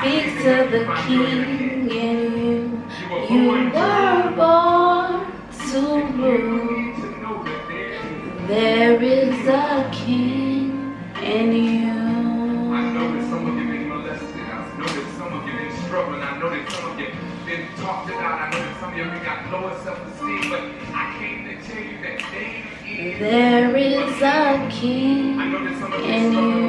speaks to the king in you. You were born to rule. There is a king in you. I know that some of you been molested. I know that some of you been struggling. I know that some of you been talked about. I know that some of you got lower self-esteem. But I came to tell you that David is. There is a king I know that some of you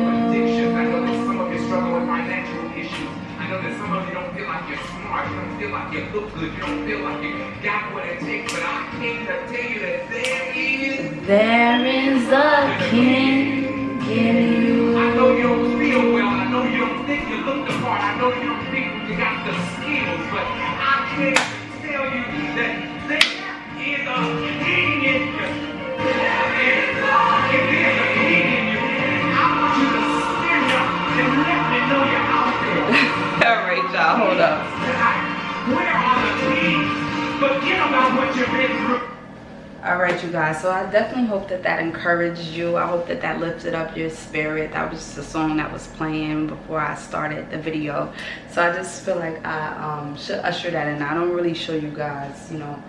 You don't feel like you look good. You don't feel like you got what it takes. But I came to tell you that there is. There is a king in I know you you. don't feel well. I know you don't think you look the part. I know you don't so i definitely hope that that encouraged you. I hope that that lifted up your spirit. That was the song that was playing before i started the video. So i just feel like i um should usher that in. I don't really show you guys you know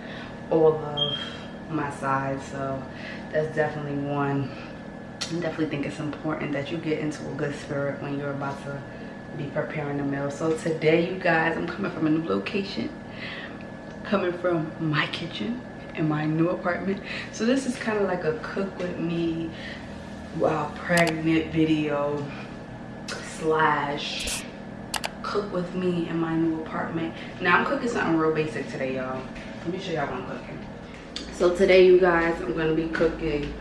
all of my sides so that's definitely one. I definitely think it's important that you get into a good spirit when you're about to be preparing the meal. So today you guys i'm coming from a new location. Coming from my kitchen in my new apartment. So this is kind of like a cook with me while pregnant video slash cook with me in my new apartment. Now i'm cooking something real basic today y'all. Let me show y'all what i'm cooking. So today you guys i'm gonna be cooking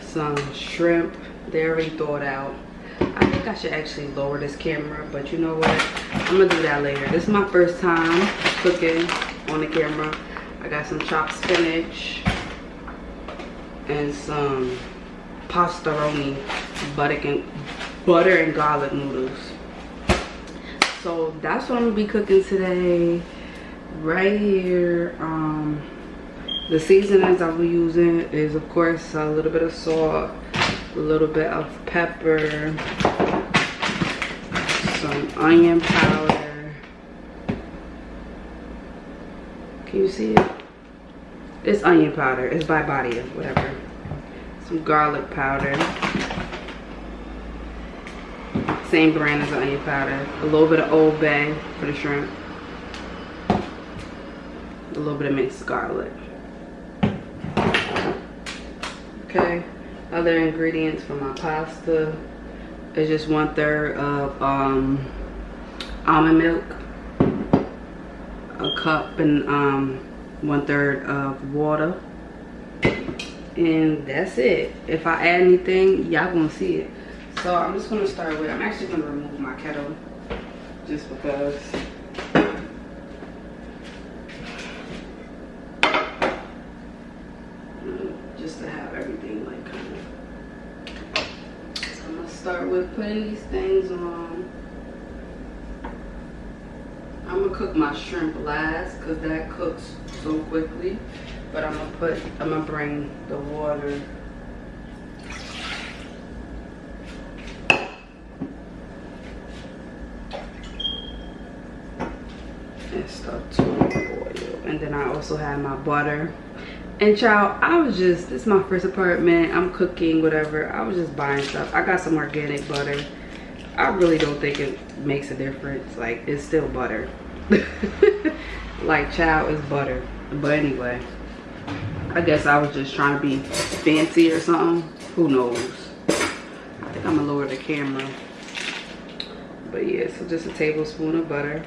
some shrimp. They already thawed out. I think i should actually lower this camera but you know what? I'm gonna do that later. This is my first time cooking on the camera i got some chopped spinach and some Pasta Roni butter and butter and garlic noodles. So that's what i'm gonna be cooking today. Right here um the seasonings be using is of course a little bit of salt a little bit of pepper some onion powder. Can you see it it's onion powder. It's by body of whatever. Some garlic powder. Same brand as the onion powder. A little bit of old bay for the shrimp. A little bit of mixed garlic. Okay. Other ingredients for my pasta is just one third of um, almond milk a cup and um, one third of water. And that's it. If i add anything y'all gonna see it. So i'm just gonna start with i'm actually gonna remove my kettle just because. Mm, just to have everything like kind of. So i'm gonna start with putting these things on. I'm gonna cook my shrimp last because that cooks so quickly but i'm gonna put i'm gonna bring the water. And stuff to boil and then i also have my butter. And child i was just this is my first apartment. I'm cooking whatever. I was just buying stuff. I got some organic butter. I really don't think it makes a difference. Like it's still butter. Like child is butter but anyway i guess i was just trying to be fancy or something. Who knows? I think i'm gonna lower the camera. But yeah so just a tablespoon of butter.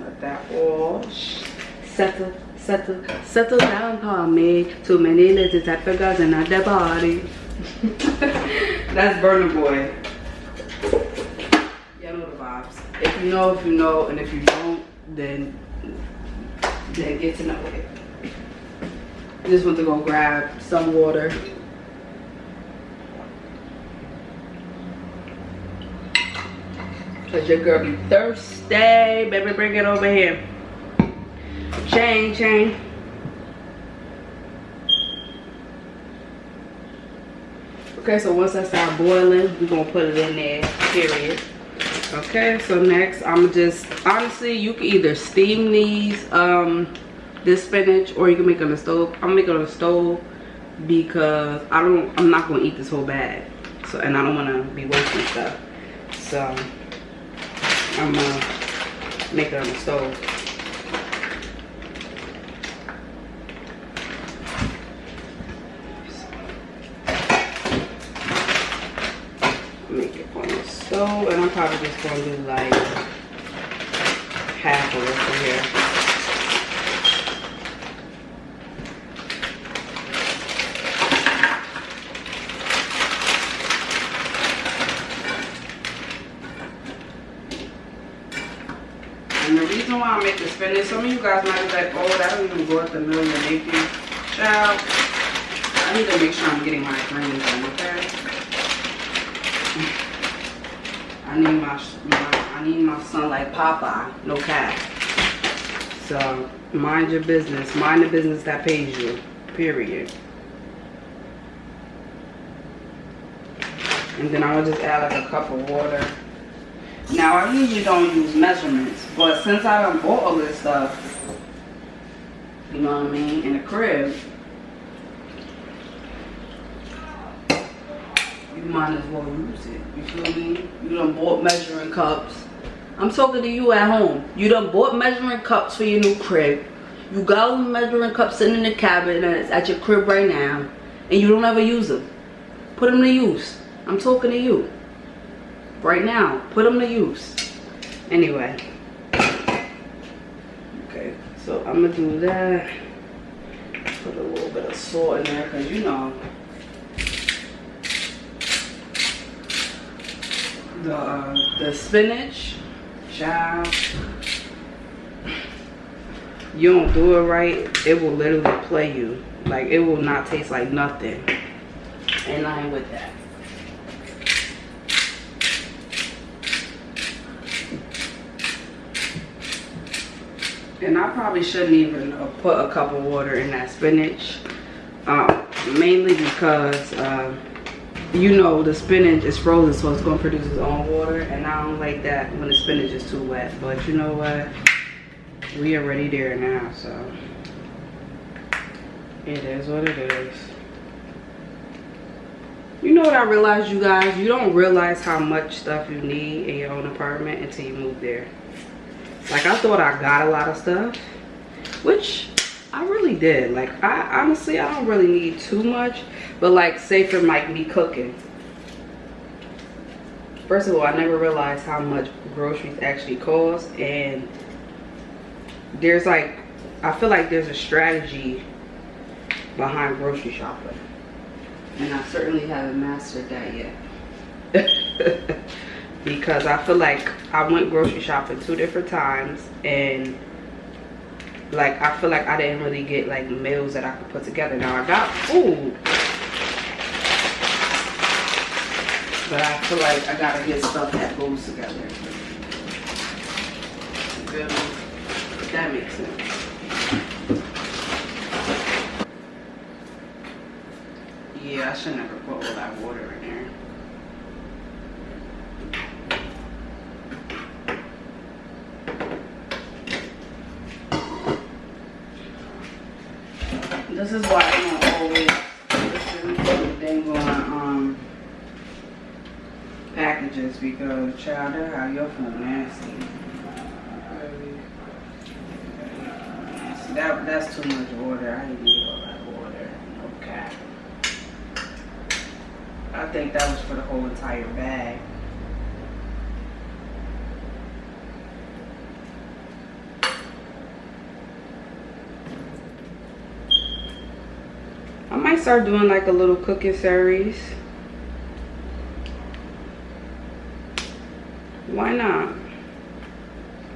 Let that all settle settle settle down on me. Too many little type of girls in their body. That's Burna Boy y'all know the vibes if you know if you know and if you don't then then get to know it I just want to go grab some water Cause your girl be thirsty. Baby, bring it over here. Chain, chain. Okay, so once that start boiling, we're gonna put it in there, period. Okay, so next I'm just, honestly, you can either steam these, um, this spinach, or you can make it on the stove. I'm making it on the stove because I don't, I'm not gonna eat this whole bag. So, and I don't wanna be wasting stuff. So, I'm gonna make it on the stove. Make it stove, and I'm probably just gonna do like half of it from here. And the reason why I make the spinach, some of you guys might be like, oh, that don't even go at the mill you're making. Child, I need to make sure I'm getting my greens in, okay? I need my, my I need my son like Popeye, no cap. So mind your business, mind the business that pays you, period. And then I'll just add like a cup of water. Now I usually don't use measurements, but since I bought all this stuff, you know what I mean, in the crib, you might as well use it. You feel me? You done bought measuring cups. I'm talking to you at home. You done bought measuring cups for your new crib. You got all the measuring cups sitting in the cabinet at your crib right now, and you don't ever use them. Put them to use. I'm talking to you right now. Put them to use. Anyway. Okay, so I'm gonna do that. Put a little bit of salt in there because you know the the spinach, child. You don't do it right, it will literally play you. Like it will not taste like nothing. And I with that. And I probably shouldn't even put a cup of water in that spinach. Um, mainly because, uh, you know, the spinach is frozen, so it's to produce its own water. And I don't like that when the spinach is too wet. But you know what? We are already there now, so it is what it is. You know what I realized, you guys? You don't realize how much stuff you need in your own apartment until you move there. Like, I thought I got a lot of stuff, which I really did. Like, I honestly, I don't really need too much. But, like, say for like me cooking. First of all, I never realized how much groceries actually cost. And there's like, I feel like there's a strategy behind grocery shopping. And I certainly haven't mastered that yet. because I feel like I went grocery shopping two different times and like I feel like I didn't really get like meals that I could put together. Now I got food. But I feel like I gotta get stuff that goes together. That makes sense. Yeah, I should never put all that water in there. This is why I don't always listen to the dang on um packages because child they have your phone nasty. That that's too much water. I didn't need all that water. Okay. I think that was for the whole entire bag. I might start doing like a little cooking series. Why not?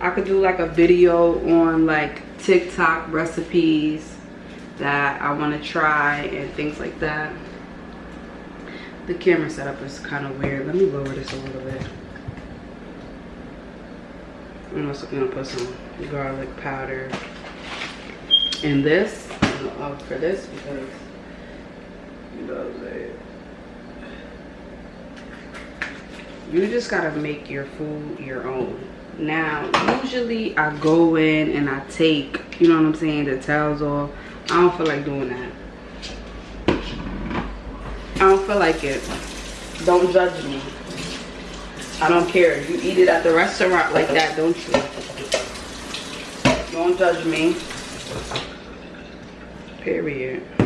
I could do like a video on like TikTok recipes that I want to try and things like that. The camera setup is kind of weird. Let me lower this a little bit. I'm also gonna put some garlic powder in this for this because you know what I'm saying. You just gotta make your food your own. Now usually i go in and i take you know what i'm saying the towels off. I don't feel like doing that. I don't feel like it. Don't judge me. I don't care. You eat it at the restaurant like that don't you? Don't judge me. Period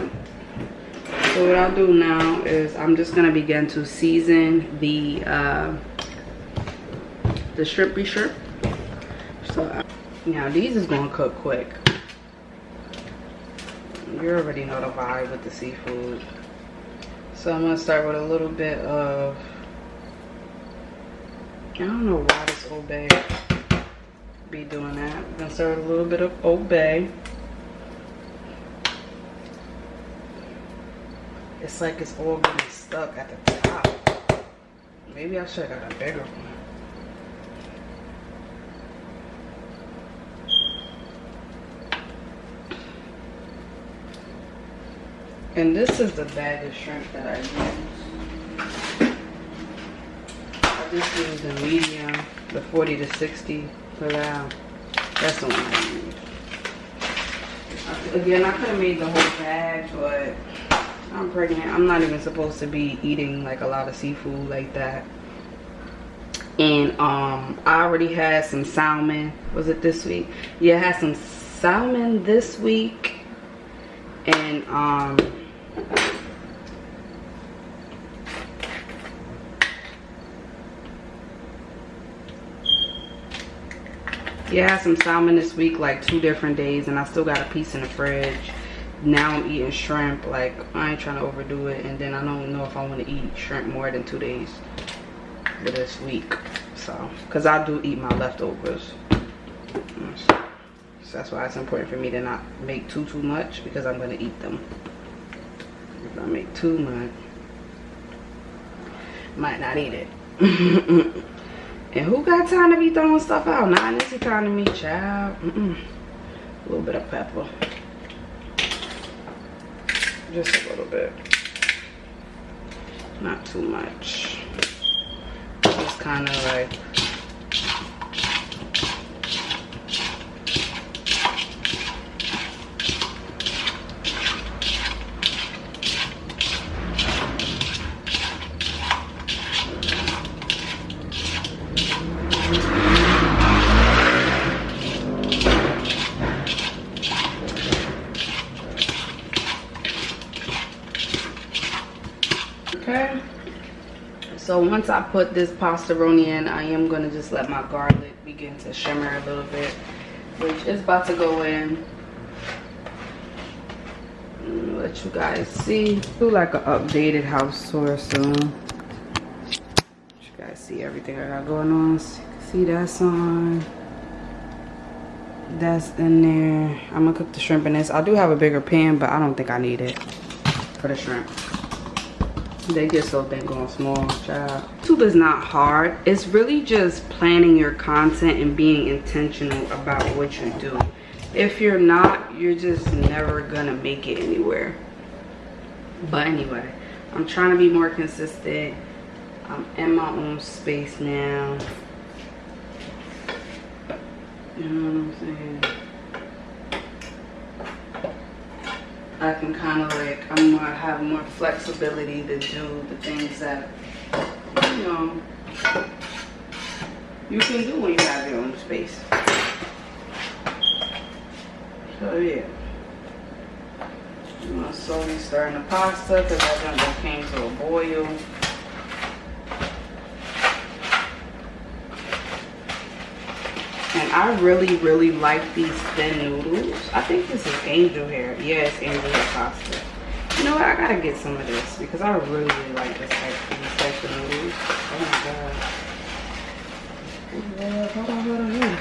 so what i'll do now is i'm just gonna begin to season the uh the shrimpy shrimp. So uh, now these is gonna cook quick. You already know the vibe with the seafood. So i'm gonna start with a little bit of i don't know why this old bay be doing that. I'm gonna start with a little bit of old it's like it's all getting stuck at the top maybe i should have got a bigger one And this is the bag of shrimp that I use. I just use the medium, the 40 to 60 for that. That's the one I use. Again, I could have made the whole bag, but I'm pregnant. I'm not even supposed to be eating like a lot of seafood like that. And um, I already had some salmon. Was it this week? Yeah, I had some salmon this week. And um, yeah, I had some salmon this week, like two different days, and I still got a piece in the fridge. Now I'm eating shrimp, like I ain't trying to overdo it, and then I don't know if I want to eat shrimp more than two days for this week. So, because I do eat my leftovers. So that's why it's important for me to not make too, too much, because I'm going to eat them. If I make too much, might not eat it. and who got time to be throwing stuff out? Not in this economy, child. Mm -mm. A little bit of pepper. Just a little bit. Not too much. Just kind of like okay. So once i put this Pasta Roni in i am going to just let my garlic begin to shimmer a little bit which is about to go in. Let you guys see. Do like an updated house tour soon. You guys see everything i got going on. See that's on that's in there. I'm gonna cook the shrimp in this. I do have a bigger pan but i don't think i need it for the shrimp they get so dang on small child youtube is not hard. It's really just planning your content and being intentional about what you do. If you're not you're just never gonna make it anywhere. But anyway i'm trying to be more consistent. I'm in my own space now. You know what i'm saying I can kind of like, I'm more, have more flexibility to do the things that, you know, you can do when you have your own space. So yeah. I'm slowly stir in the pasta because I just came to a boil. I really, really like these thin noodles. I think this is angel hair. Yes, angel hair pasta. You know what? I gotta get some of this because I really, really like this type, types of noodles. Oh my god. Hold on, hold on, hold on.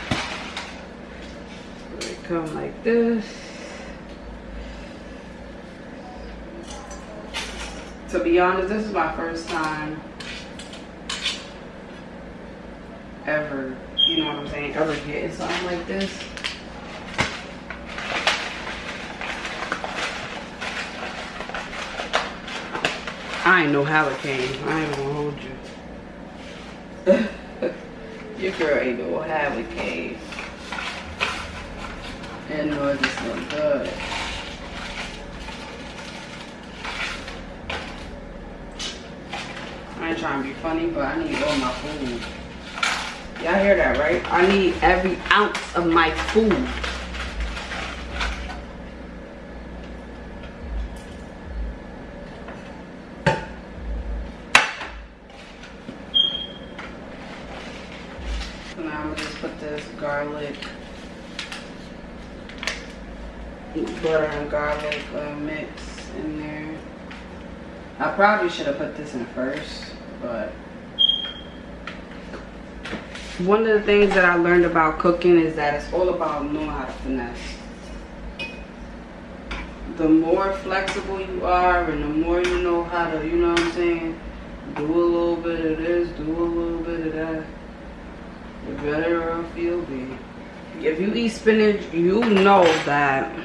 Come like this. To be honest, this is my first time ever you know what I'm saying, ever getting something like this. I ain't know how it came. I ain't gonna hold you. Your girl ain't no have a cave. And nor this look good. I ain't trying to be funny, but I need all my food. Y'all hear that, right? I need every ounce of my food. So now I'm gonna just put this garlic, butter and garlic uh, mix in there. I probably should have put this in first, but one of the things that I learned about cooking is that it's all about knowing how to finesse. The more flexible you are and the more you know how to, you know what I'm saying, do a little bit of this, do a little bit of that, the better off you'll be. If you eat spinach, you know that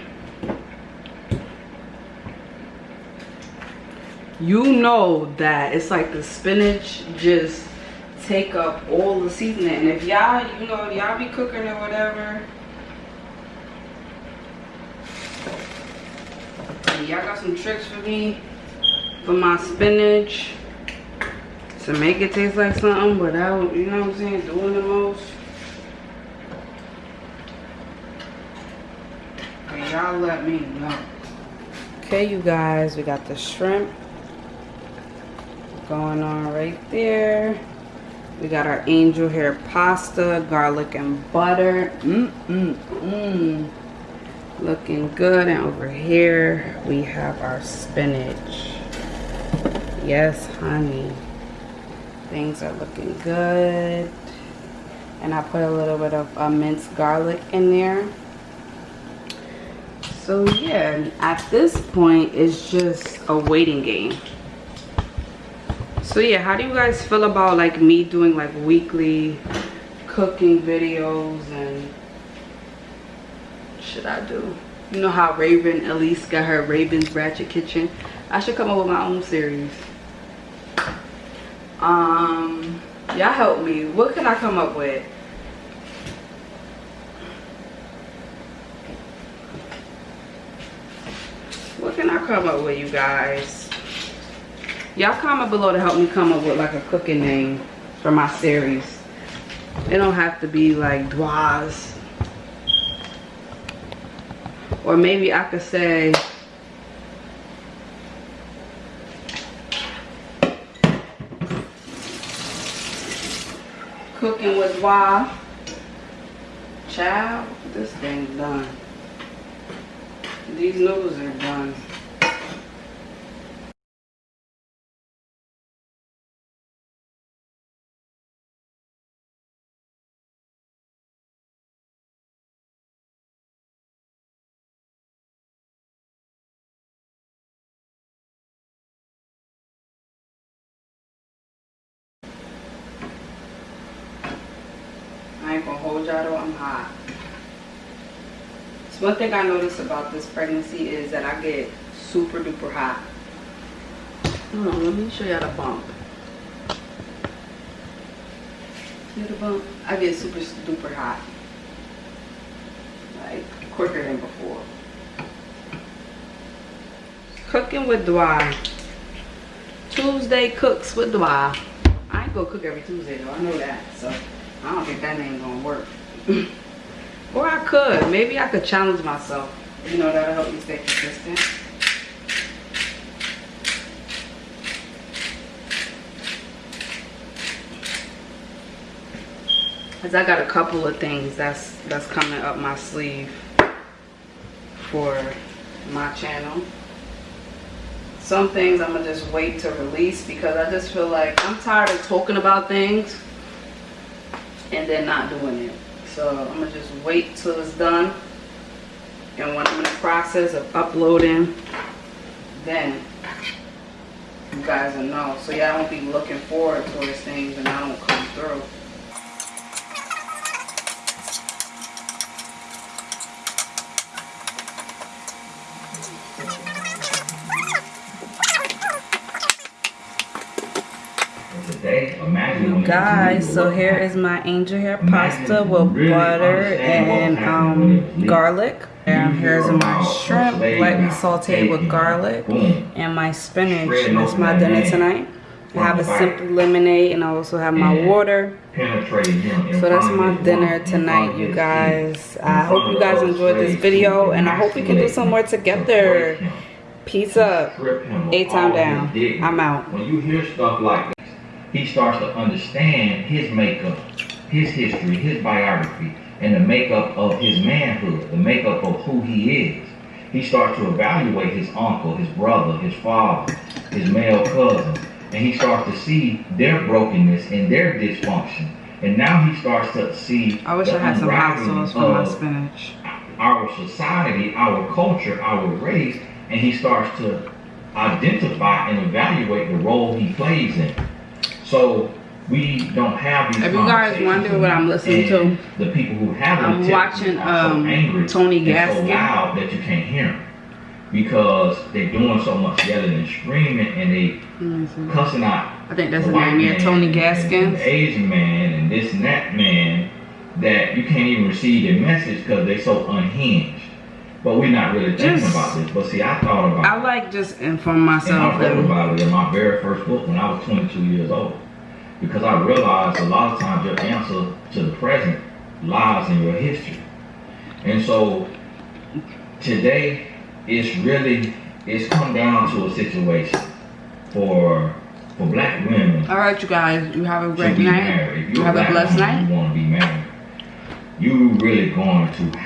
you know that it's like the spinach just take up all the seasoning. And if y'all, you know, y'all be cooking or whatever, y'all got some tricks for me for my spinach to make it taste like something without, you know what I'm saying, doing the most. Y'all let me know. Okay, you guys, we got the shrimp going on right there. We got our angel hair pasta, garlic and butter. Mmm, mmm, mmm. Looking good. And over here, we have our spinach. Yes, honey. Things are looking good. And I put a little bit of uh, minced garlic in there. So yeah, at this point, it's just a waiting game so yeah how do you guys feel about like me doing like weekly cooking videos and should i do? You know how Raven Elyse got her raven's ratchet kitchen? I should come up with my own series. Um y'all help me. What can i come up with? What can i come up with you guys y'all comment below to help me come up with like a cooking name for my series. It don't have to be like Dwaz. Or maybe I could say cooking with Dwa child this thing's done. These noodles are done ain't gonna hold y'all though, I'm hot. So one thing I noticed about this pregnancy is that I get super duper hot. Hold on, let me show y'all the bump. See the bump? I get super duper hot. Like quicker than before. Cooking with Dwy. Tuesday cooks with Dwy. I ain't gonna cook every Tuesday though, I know that. So I don't think that name gonna work. or I could. Maybe I could challenge myself. You know, that'll help me stay consistent. Cause I got a couple of things that's that's coming up my sleeve for my channel. Some things I'm gonna just wait to release because I just feel like I'm tired of talking about things and then not doing it. So I'm gonna just wait till it's done. And when I'm in the process of uploading, then you guys will know. So y'all won't be looking forward towards things and I don't come through. today. Imagine when You you guys, so here is my angel hair pasta with butter and um, garlic. And here's my shrimp, lightly sauteed with garlic, and my spinach. That's my dinner tonight. I have a simple lemonade, and I also have my water. So that's my dinner tonight, you guys. I hope you guys enjoyed this video, and I hope we can do some more together. Peace up. A-Town all down. I'm out. When you hear stuff like this, he starts to understand his makeup, his history, his biography, and the makeup of his manhood, the makeup of who he is. He starts to evaluate his uncle, his brother, his father, his male cousin, and he starts to see their brokenness and their dysfunction. And now he starts to see I wish the I had some hot sauce for my of spinach. our society, our culture, our race, and he starts to identify and evaluate the role he plays in. So we don't have these. If you guys wonder what I'm listening to, The people who have I'm watching, are so um, angry Tony and so Gaskin. loud that you can't hear them because they're doing so much yelling and screaming and they see. cussing out I think that's the name, yeah, Tony the Asian man and this and that man that you can't even receive their message because they're so unhinged. But we're not really thinking about this. But see, I thought about I like just inform and myself. I wrote about it in my very first book when I was 22 years old. Because I realized a lot of times your answer to the present lies in your history. And so today it's really it's come down to a situation for for black women all right, you guys, you have a great night. You have a blessed woman, night. You want to be married. You really going to have